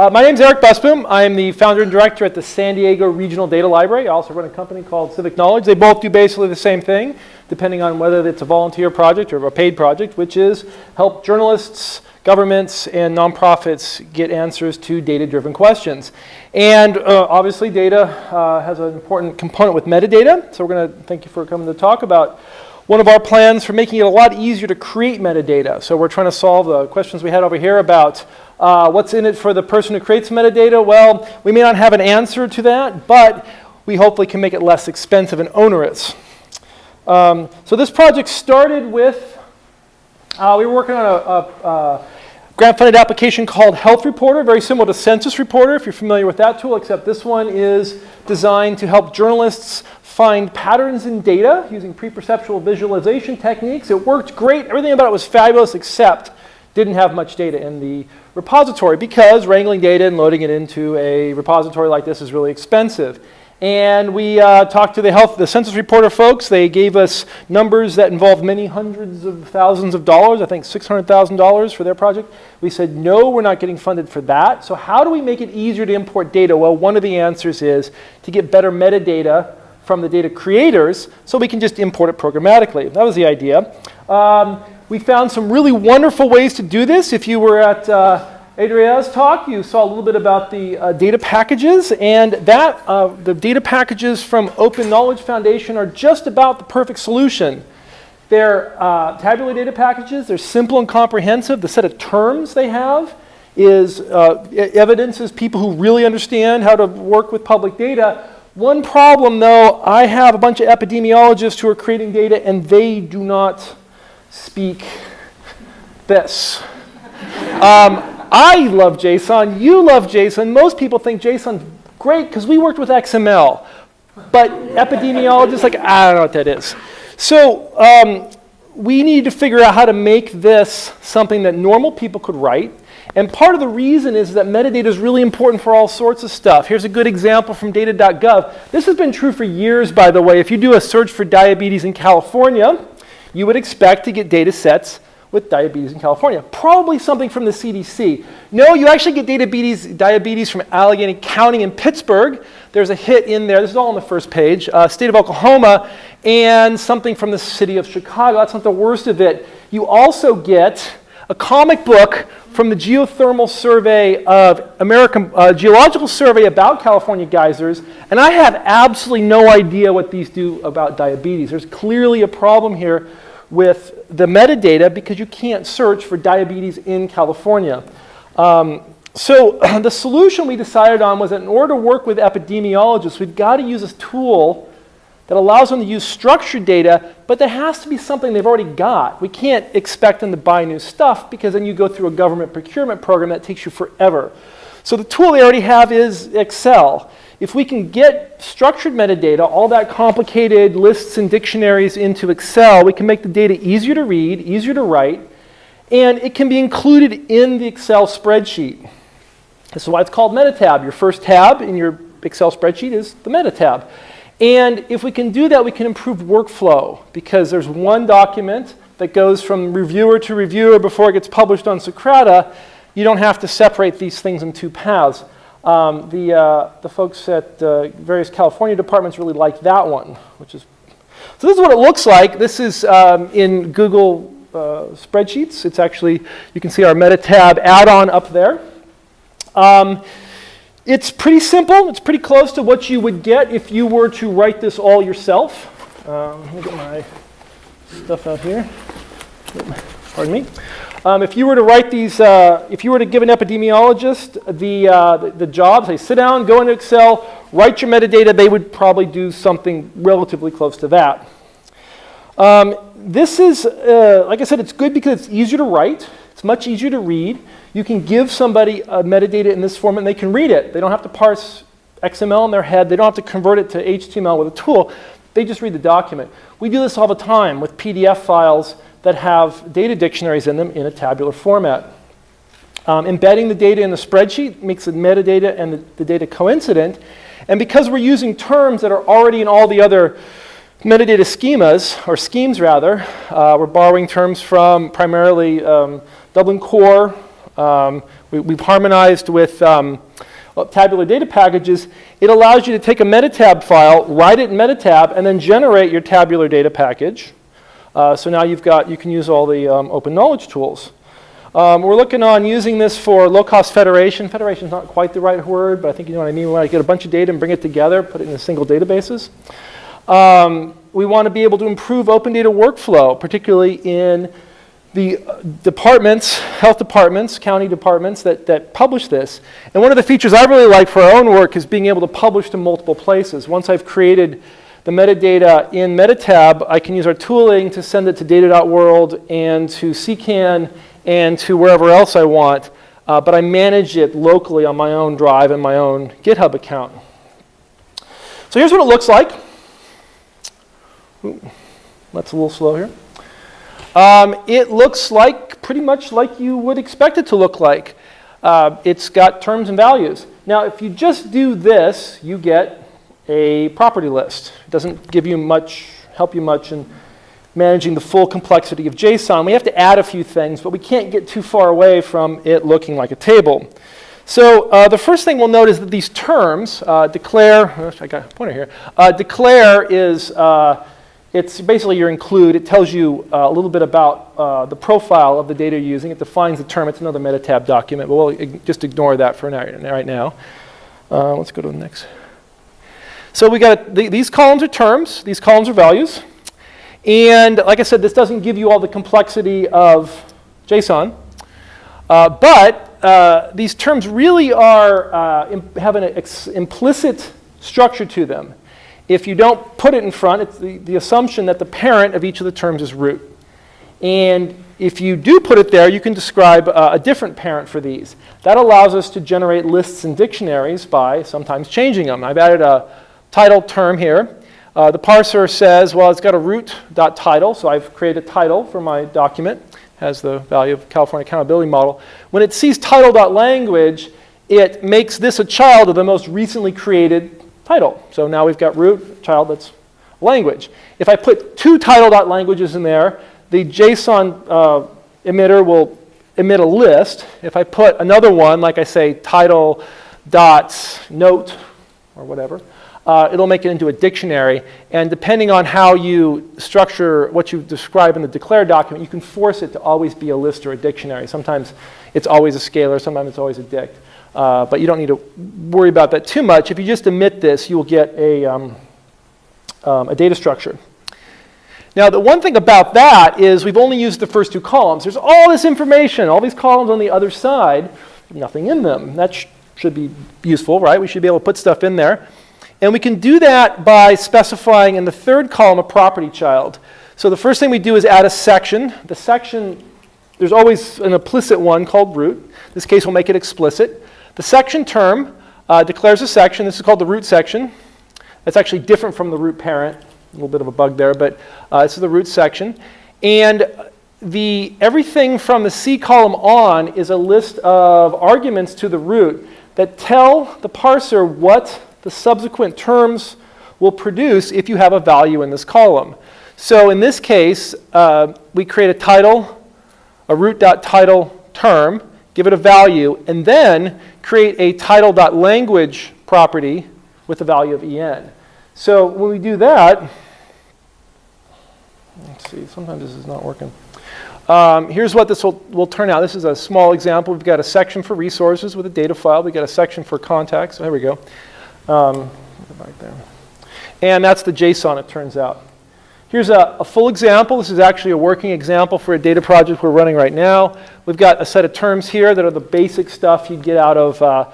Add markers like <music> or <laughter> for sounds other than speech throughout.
Uh, my name is Eric Busboom. I'm the founder and director at the San Diego Regional Data Library. I also run a company called Civic Knowledge. They both do basically the same thing, depending on whether it's a volunteer project or a paid project, which is help journalists, governments, and nonprofits get answers to data-driven questions. And uh, obviously, data uh, has an important component with metadata. So we're going to thank you for coming to talk about one of our plans for making it a lot easier to create metadata. So we're trying to solve the questions we had over here about uh, what's in it for the person who creates metadata? Well, we may not have an answer to that, but we hopefully can make it less expensive and onerous. Um, so this project started with, uh, we were working on a, a, a grant-funded application called Health Reporter, very similar to Census Reporter, if you're familiar with that tool, except this one is designed to help journalists find patterns in data using pre-perceptual visualization techniques. It worked great. Everything about it was fabulous, except didn't have much data in the repository because wrangling data and loading it into a repository like this is really expensive. And we uh, talked to the health, the census reporter folks. They gave us numbers that involved many hundreds of thousands of dollars, I think $600,000 for their project. We said, no, we're not getting funded for that. So how do we make it easier to import data? Well, one of the answers is to get better metadata from the data creators so we can just import it programmatically. That was the idea. Um, we found some really wonderful ways to do this. If you were at uh, Adria's talk, you saw a little bit about the uh, data packages, and that uh, the data packages from Open Knowledge Foundation are just about the perfect solution. They're uh, tabular data packages. They're simple and comprehensive. The set of terms they have is uh, evidences people who really understand how to work with public data. One problem, though, I have a bunch of epidemiologists who are creating data, and they do not speak this. Um, I love JSON, you love JSON, most people think JSON's great because we worked with XML. But epidemiologists like, I don't know what that is. So um, we need to figure out how to make this something that normal people could write. And part of the reason is that metadata is really important for all sorts of stuff. Here's a good example from data.gov. This has been true for years, by the way. If you do a search for diabetes in California, you would expect to get data sets with diabetes in California. Probably something from the CDC. No, you actually get diabetes, diabetes from Allegheny County in Pittsburgh. There's a hit in there. This is all on the first page. Uh, state of Oklahoma and something from the city of Chicago. That's not the worst of it. You also get a comic book from the Geothermal Survey of American uh, Geological Survey about California geysers, and I have absolutely no idea what these do about diabetes. There's clearly a problem here with the metadata because you can't search for diabetes in California. Um, so <clears throat> the solution we decided on was that in order to work with epidemiologists, we've got to use a tool that allows them to use structured data, but there has to be something they've already got. We can't expect them to buy new stuff because then you go through a government procurement program that takes you forever. So the tool they already have is Excel. If we can get structured metadata, all that complicated lists and dictionaries into Excel, we can make the data easier to read, easier to write, and it can be included in the Excel spreadsheet. This is why it's called MetaTab. Your first tab in your Excel spreadsheet is the MetaTab. And if we can do that, we can improve workflow because there's one document that goes from reviewer to reviewer before it gets published on Socrata. You don't have to separate these things in two paths. Um, the, uh, the folks at uh, various California departments really like that one, which is, so this is what it looks like. This is um, in Google uh, spreadsheets. It's actually, you can see our meta tab add-on up there. Um, it's pretty simple. It's pretty close to what you would get if you were to write this all yourself. Um, let me get my stuff out here. Pardon me. Um, if you were to write these, uh, if you were to give an epidemiologist the, uh, the, the job, say sit down, go into Excel, write your metadata, they would probably do something relatively close to that. Um, this is, uh, like I said, it's good because it's easier to write. It's much easier to read. You can give somebody a metadata in this format and they can read it. They don't have to parse XML in their head. They don't have to convert it to HTML with a tool. They just read the document. We do this all the time with PDF files that have data dictionaries in them in a tabular format. Um, embedding the data in the spreadsheet makes the metadata and the, the data coincident. And because we're using terms that are already in all the other metadata schemas, or schemes rather, uh, we're borrowing terms from primarily um, Dublin Core, uh, Um, we, we've harmonized with um, tabular data packages. It allows you to take a metatab file, write it in metatab, and then generate your tabular data package. Uh, so now you've got, you can use all the um, open knowledge tools. Um, we're looking on using this for low-cost federation. Federation is not quite the right word, but I think you know what I mean. When I get a bunch of data and bring it together, put it in a single databases. Um, we want to be able to improve open data workflow, particularly in the uh, departments, health departments, county departments that, that publish this. And one of the features I really like for our own work is being able to publish to multiple places. Once I've created the metadata in Metatab, I can use our tooling to send it to data.world and to CKAN and to wherever else I want, uh, but I manage it locally on my own drive and my own GitHub account. So here's what it looks like. Ooh, that's a little slow here. Um, it looks like pretty much like you would expect it to look like. Uh, it's got terms and values. Now, if you just do this, you get a property list. It doesn't give you much, help you much in managing the full complexity of JSON. We have to add a few things, but we can't get too far away from it looking like a table. So uh, the first thing we'll note is that these terms, uh, declare, I got a pointer here, uh, declare is, uh, it's basically your include. It tells you uh, a little bit about uh, the profile of the data you're using. It defines the term. It's another metatab document, but we'll just ignore that for now, right now. let's go to the next. So we got the, these columns are terms. These columns are values. And like I said, this doesn't give you all the complexity of JSON. Uh, but uh, these terms really are, uh, have an implicit structure to them. If you don't put it in front, it's the, the assumption that the parent of each of the terms is root. And if you do put it there, you can describe uh, a different parent for these. That allows us to generate lists and dictionaries by sometimes changing them. I've added a title term here. Uh, the parser says, well, it's got a root.title, so I've created a title for my document, has the value of California Accountability Model. When it sees title.language, it makes this a child of the most recently created title. So now we've got root, child that's language. If I put two title.languages in there, the JSON uh, emitter will emit a list. If I put another one, like I say, title dot note or whatever, uh, it'll make it into a dictionary. And depending on how you structure what you describe in the declare document, you can force it to always be a list or a dictionary. Sometimes it's always a scalar, sometimes it's always a dict. Uh, but you don't need to worry about that too much. If you just emit this, you will get a, um, um, a data structure. Now, the one thing about that is we've only used the first two columns. There's all this information, all these columns on the other side, nothing in them. That sh should be useful, right? We should be able to put stuff in there. And we can do that by specifying in the third column a property child. So the first thing we do is add a section. The section, there's always an implicit one called root. In this case, we'll make it explicit. The section term uh, declares a section. This is called the root section. That's actually different from the root parent. A little bit of a bug there, but uh, this is the root section. And the, everything from the C column on is a list of arguments to the root that tell the parser what the subsequent terms will produce if you have a value in this column. So in this case, uh, we create a title, a root.title term, give it a value, and then create a title.language property with the value of en. So when we do that, let's see, sometimes this is not working. Um, here's what this will, will turn out. This is a small example. We've got a section for resources with a data file. We've got a section for contacts. There we go. Um, right there. And that's the JSON, it turns out. Here's a, a, full example. This is actually a working example for a data project we're running right now. We've got a set of terms here that are the basic stuff you'd get out of, uh,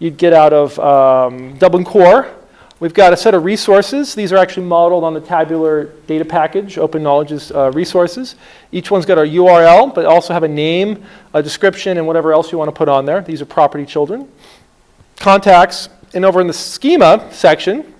you'd get out of um, Dublin Core. We've got a set of resources. These are actually modeled on the tabular data package, Open Knowledge's uh, resources. Each one's got a URL, but also have a name, a description, and whatever else you want to put on there. These are property children. Contacts, and over in the schema section,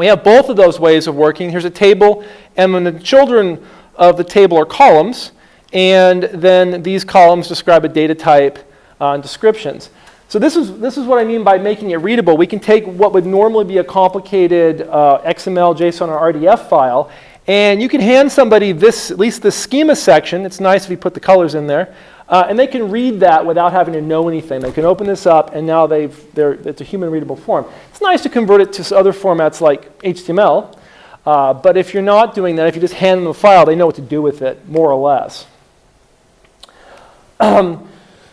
we have both of those ways of working. Here's a table, and when the children of the table are columns, and then these columns describe a data type uh, and descriptions. So this is, this is what I mean by making it readable. We can take what would normally be a complicated uh, XML, JSON, or RDF file, and you can hand somebody this, at least the schema section. It's nice if you put the colors in there. Uh, and they can read that without having to know anything. They can open this up, and now they've, they're, it's a human readable form. It's nice to convert it to other formats like HTML, uh, but if you're not doing that, if you just hand them a file, they know what to do with it, more or less. <clears throat> Um,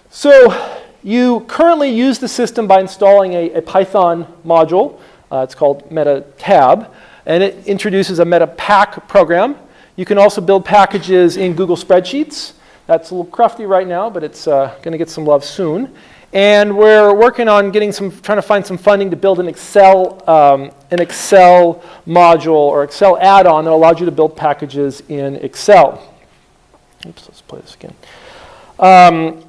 so you currently use the system by installing a, a Python module. Uh, it's called MetaTab, and it introduces a MetaPack program. You can also build packages in Google Spreadsheets. That's a little crufty right now, but it's uh, going to get some love soon. And we're working on getting some, trying to find some funding to build an Excel, um, an Excel module or Excel add-on that allows you to build packages in Excel. Oops, let's play this again. Um,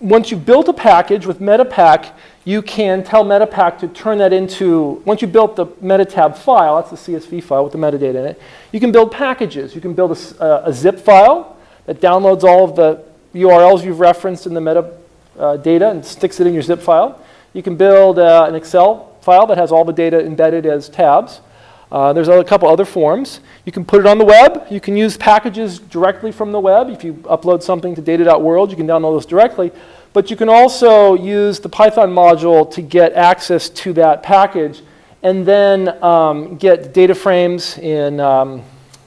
once you've built a package with Metapack, you can tell Metapack to turn that into, once you built the metatab file, that's the CSV file with the metadata in it, you can build packages. You can build a, a zip file that downloads all of the URLs you've referenced in the metadata uh, data and sticks it in your zip file. You can build uh, an Excel file that has all the data embedded as tabs. Uh, there's a couple other forms. You can put it on the web. You can use packages directly from the web. If you upload something to data.world, you can download those directly. But you can also use the Python module to get access to that package and then um, get data frames in, um,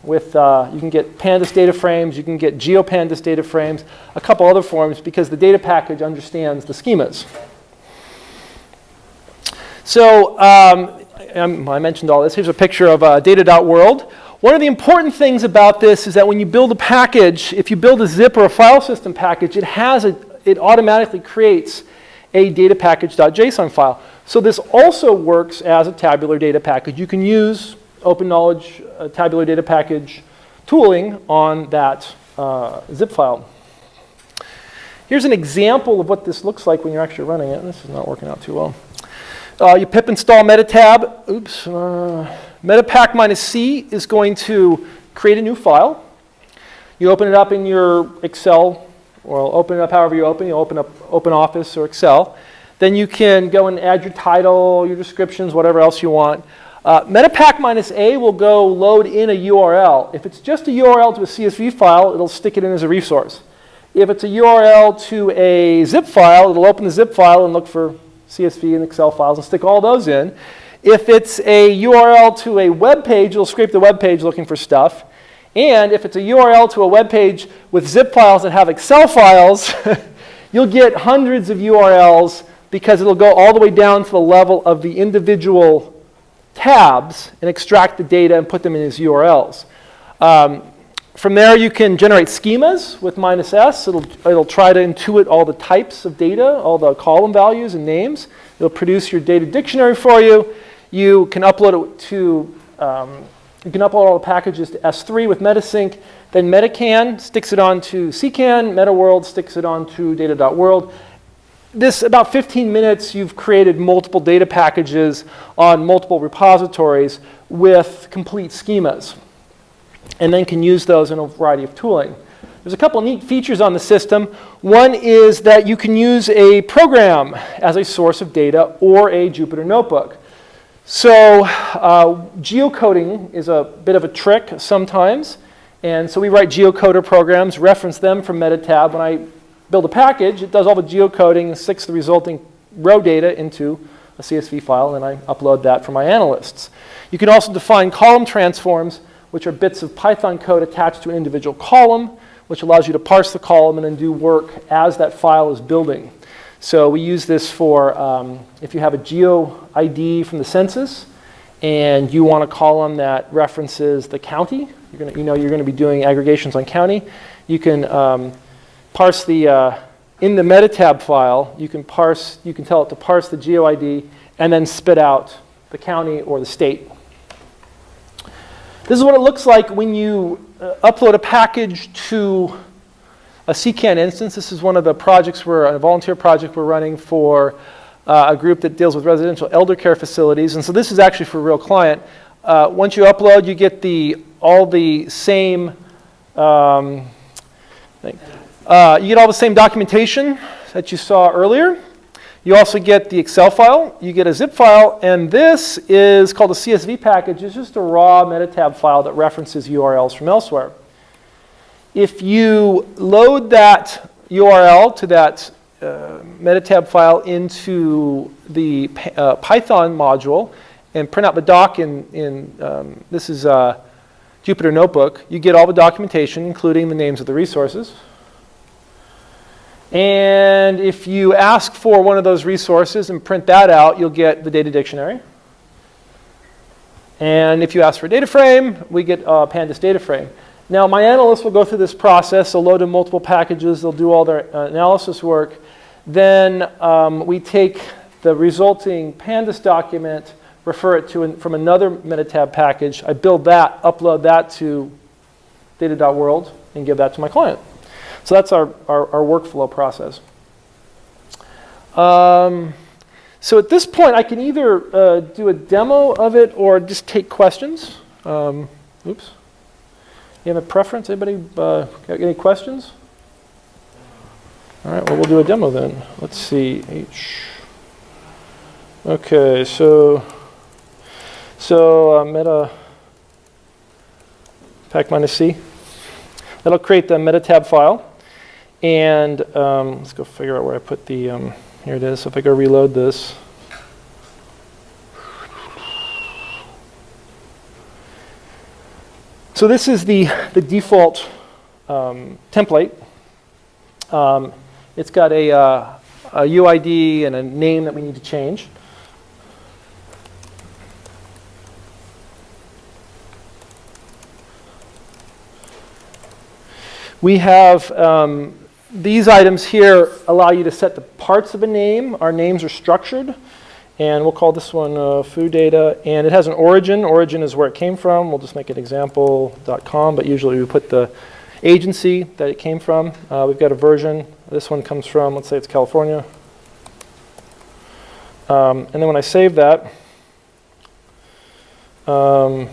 with, uh, you can get pandas data frames, you can get geopandas data frames, a couple other forms because the data package understands the schemas. So um, um, I mentioned all this. Here's a picture of uh, data.world. One of the important things about this is that when you build a package, if you build a zip or a file system package, it has a, it automatically creates a data package.json file. So this also works as a tabular data package. You can use Open Knowledge uh, tabular data package tooling on that uh, zip file. Here's an example of what this looks like when you're actually running it. This is not working out too well. Uh, you pip install metatab. Oops. Uh, metapack minus C is going to create a new file. You open it up in your Excel, or open it up however you open. You open up Open Office or Excel. Then you can go and add your title, your descriptions, whatever else you want. Uh, Metapack minus A will go load in a URL. If it's just a URL to a CSV file, it'll stick it in as a resource. If it's a URL to a zip file, it'll open the zip file and look for CSV and Excel files and stick all those in. If it's a URL to a web page, it'll scrape the web page looking for stuff. And if it's a URL to a web page with zip files that have Excel files, <laughs> you'll get hundreds of URLs because it'll go all the way down to the level of the individual tabs and extract the data and put them in as URLs. Um, from there, you can generate schemas with minus S. It'll, it'll try to intuit all the types of data, all the column values and names. It'll produce your data dictionary for you. You can upload it to, um, you can upload all the packages to S3 with Metasync. Then Metacan sticks it onto CKAN. MetaWorld sticks it onto data.world. This, about 15 minutes, you've created multiple data packages on multiple repositories with complete schemas and then can use those in a variety of tooling. There's a couple neat features on the system. One is that you can use a program as a source of data or a Jupyter notebook. So uh, geocoding is a bit of a trick sometimes. And so we write geocoder programs, reference them from Metatab. When I build a package, it does all the geocoding and sticks the resulting row data into a CSV file, and I upload that for my analysts. You can also define column transforms which are bits of Python code attached to an individual column, which allows you to parse the column and then do work as that file is building. So we use this for um, if you have a geo ID from the census and you want a column that references the county, you're gonna, you know you're going to be doing aggregations on county, you can um, parse the, uh, in the metatab file, you can parse, you can tell it to parse the geo ID and then spit out the county or the state this is what it looks like when you uh, upload a package to a CKAN instance. This is one of the projects we're, a volunteer project we're running for uh, a group that deals with residential elder care facilities. And so this is actually for a real client. Uh, once you upload, you get the, all the same, um, uh, you get all the same documentation that you saw earlier. You also get the Excel file, you get a zip file, and this is called a CSV package. It's just a raw metatab file that references URLs from elsewhere. If you load that URL to that uh, metatab file into the uh, Python module and print out the doc in, in um, this is uh, Jupyter Notebook, you get all the documentation, including the names of the resources. And if you ask for one of those resources and print that out, you'll get the data dictionary. And if you ask for a data frame, we get a pandas data frame. Now, my analysts will go through this process. They'll load in multiple packages. They'll do all their uh, analysis work. Then um, we take the resulting pandas document, refer it to an, from another metatab package. I build that, upload that to data.world, and give that to my client. So that's our, our, our workflow process. Um, so at this point, I can either uh, do a demo of it or just take questions. Um, oops. You have a preference? Anybody uh, got any questions? All right, well, we'll do a demo then. Let's see. H. Okay, so, so uh, meta pack minus C. That'll create the meta tab file. And um, let's go figure out where I put the, um, here it is. So if I go reload this, So this is the, the default um, template. Um, it's got a, uh, a UID and a name that we need to change. We have um, these items here allow you to set the parts of a name. Our names are structured. And we'll call this one uh, foo data. And it has an origin. Origin is where it came from. We'll just make an example.com, but usually we put the agency that it came from. Uh, we've got a version. This one comes from, let's say it's California. Um, and then when I save that, um,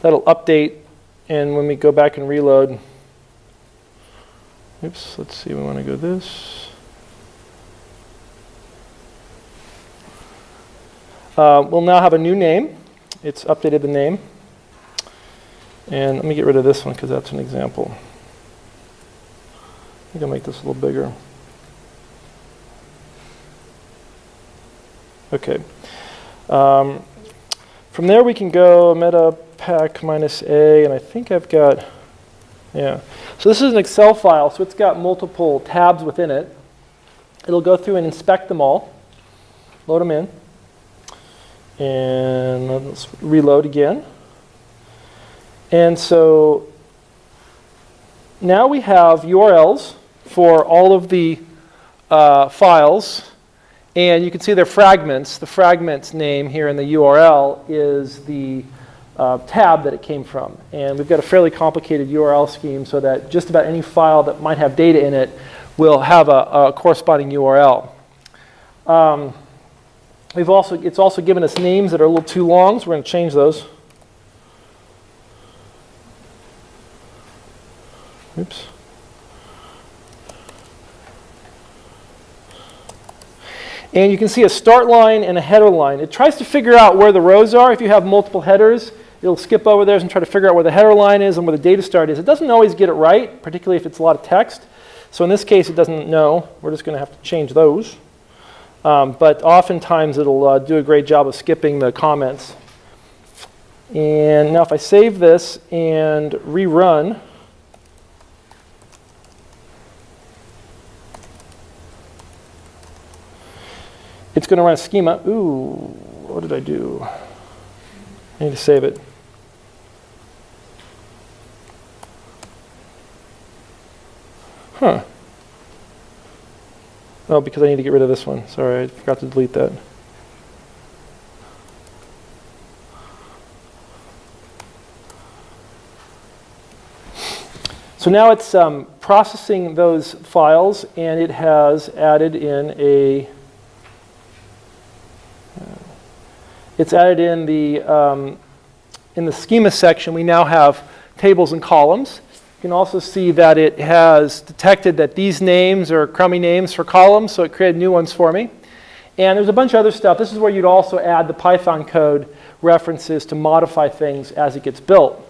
that'll update. And when we go back and reload, oops, let's see, we want to go this. Uh, we'll now have a new name. It's updated the name. And let me get rid of this one because that's an example. I think I'll make this a little bigger. Okay. Um, from there we can go meta pack minus A, and I think I've got, yeah. So this is an Excel file, so it's got multiple tabs within it. It'll go through and inspect them all, load them in. And let's reload again. And so now we have URLs for all of the uh, files. And you can see they're fragments. The fragment's name here in the URL is the uh, tab that it came from. And we've got a fairly complicated URL scheme so that just about any file that might have data in it will have a, a corresponding URL. Um, We've also, it's also given us names that are a little too long, so we're going to change those. Oops. And you can see a start line and a header line. It tries to figure out where the rows are. If you have multiple headers, it'll skip over theirs and try to figure out where the header line is and where the data start is. It doesn't always get it right, particularly if it's a lot of text. So in this case, it doesn't know. We're just going to have to change those. Um, but oftentimes it'll uh, do a great job of skipping the comments. And now if I save this and rerun, it's going to run a schema. Ooh, what did I do? I need to save it. Huh. Oh, because I need to get rid of this one. Sorry, I forgot to delete that. So now it's um, processing those files, and it has added in a, it's added in the, um, in the schema section, we now have tables and columns. You can also see that it has detected that these names are crummy names for columns, so it created new ones for me. And there's a bunch of other stuff. This is where you'd also add the Python code references to modify things as it gets built.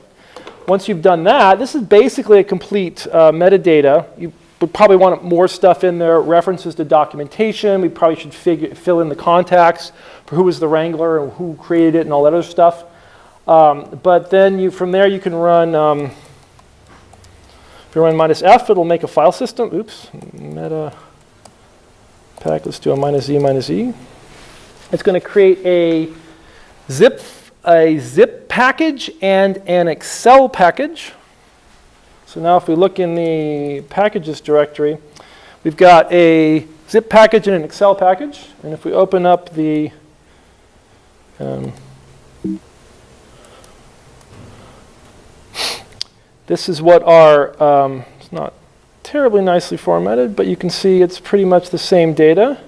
once you've done that, this is basically a complete uh, metadata. You would probably want more stuff in there, references to documentation. We probably should figure, fill in the contacts for who was the wrangler and who created it and all that other stuff. Um, but then you, from there you can run, um, if you run minus F, it'll make a file system. Oops, meta pack, let's do a minus Z minus E. It's going to create a zip, a zip package and an Excel package. So now if we look in the packages directory, we've got a zip package and an Excel package. And if we open up the um, this is what our, um, it's not terribly nicely formatted, but you can see it's pretty much the same data.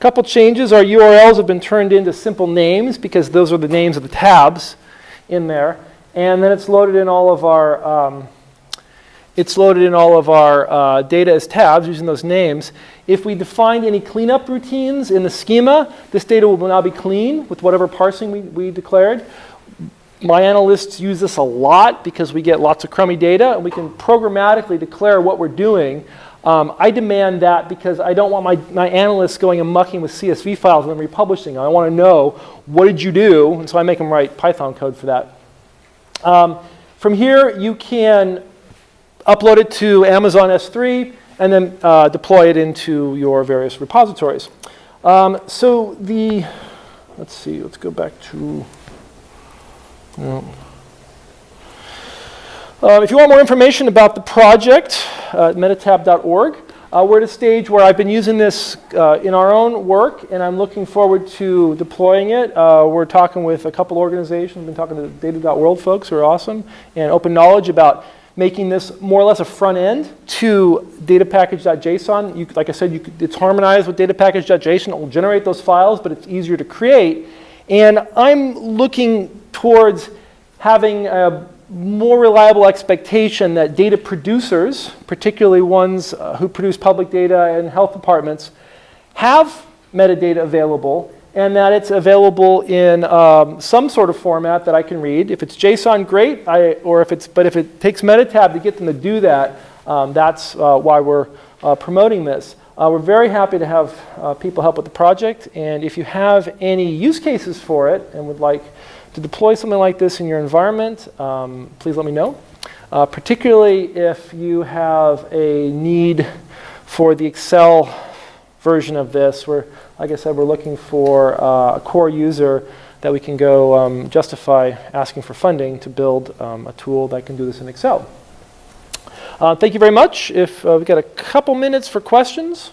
A couple changes, our URLs have been turned into simple names because those are the names of the tabs in there. And then it's loaded in all of our, um, it's loaded in all of our uh, data as tabs using those names. If we defined any cleanup routines in the schema, this data will now be clean with whatever parsing we, we declared. My analysts use this a lot because we get lots of crummy data and we can programmatically declare what we're doing. Um, I demand that because I don't want my, my analysts going and mucking with CSV files and then republishing. I want to know what did you do, and so I make them write Python code for that. Um, from here, you can upload it to Amazon S3 and then uh, deploy it into your various repositories. Um, so the, let's see, let's go back to, uh, if you want more information about the project, uh, metatab.org, uh, we're at a stage where I've been using this uh, in our own work, and I'm looking forward to deploying it. Uh, we're talking with a couple organizations. We've been talking to the data.world folks who are awesome, and Open Knowledge about making this more or less a front end to datapackage.json. You, like I said, you it's harmonized with datapackage.json. It will generate those files, but it's easier to create. And I'm looking towards having a more reliable expectation that data producers, particularly ones uh, who produce public data and health departments, have metadata available and that it's available in um, some sort of format that I can read. If it's JSON, great, I, or if it's, but if it takes Metatab to get them to do that, um, that's uh, why we're uh, promoting this. Uh, we're very happy to have uh, people help with the project, and if you have any use cases for it and would like to deploy something like this in your environment, um, please let me know. Uh, particularly if you have a need for the Excel version of this, where, like I said, we're looking for uh, a core user that we can go um, justify asking for funding to build um, a tool that can do this in Excel. Uh, thank you very much. If uh, we've got a couple minutes for questions.